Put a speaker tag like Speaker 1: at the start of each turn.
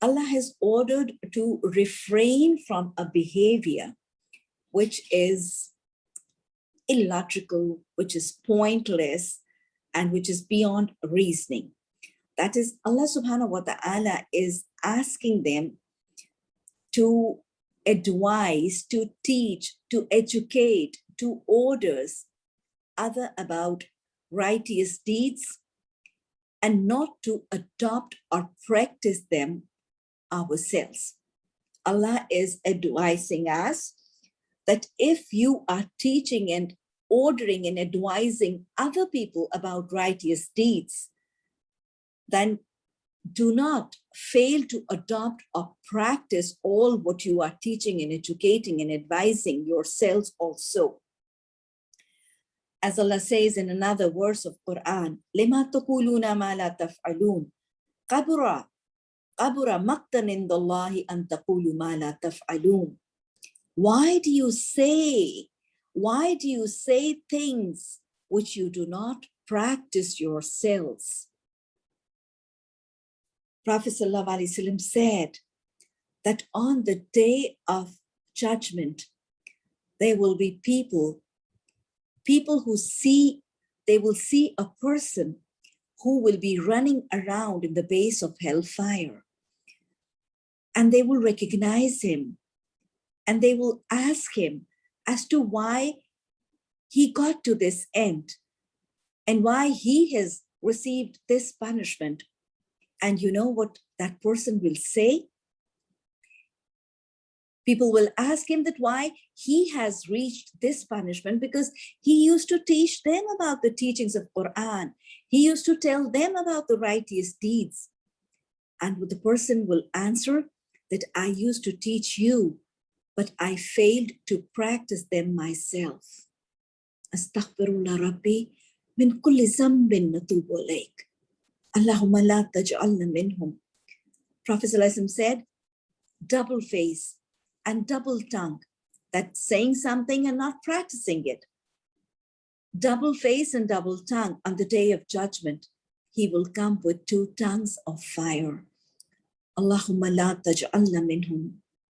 Speaker 1: Allah has ordered to refrain from a behavior which is illogical, which is pointless, and which is beyond reasoning. That is, Allah subhanahu wa ta'ala is asking them to advise, to teach, to educate, to orders other about righteous deeds and not to adopt or practice them ourselves. Allah is advising us that if you are teaching and ordering and advising other people about righteous deeds, then do not fail to adopt or practice all what you are teaching and educating and advising yourselves also. As Allah says in another verse of Quran, لِمَا تَقُولُونَ مَا لَا تَفْعَلُونَ قَبُرَ Abura maktan indallahi antaqulu ma la taf'alun. Why do you say, why do you say things which you do not practice yourselves? Prophet ﷺ said that on the day of judgment, there will be people, people who see, they will see a person who will be running around in the base of hellfire. And they will recognize him and they will ask him as to why he got to this end and why he has received this punishment and you know what that person will say? People will ask him that why he has reached this punishment because he used to teach them about the teachings of Quran. He used to tell them about the righteous deeds. And the person will answer that I used to teach you, but I failed to practice them myself. Astaghfirullah Rabbi min kulli zambin natubu alayk. Allahumma la taj'alna minhum. Prophet said, double face and double tongue, that saying something and not practicing it. Double face and double tongue on the day of judgment, he will come with two tongues of fire. Allahumma la taj'alna minhum.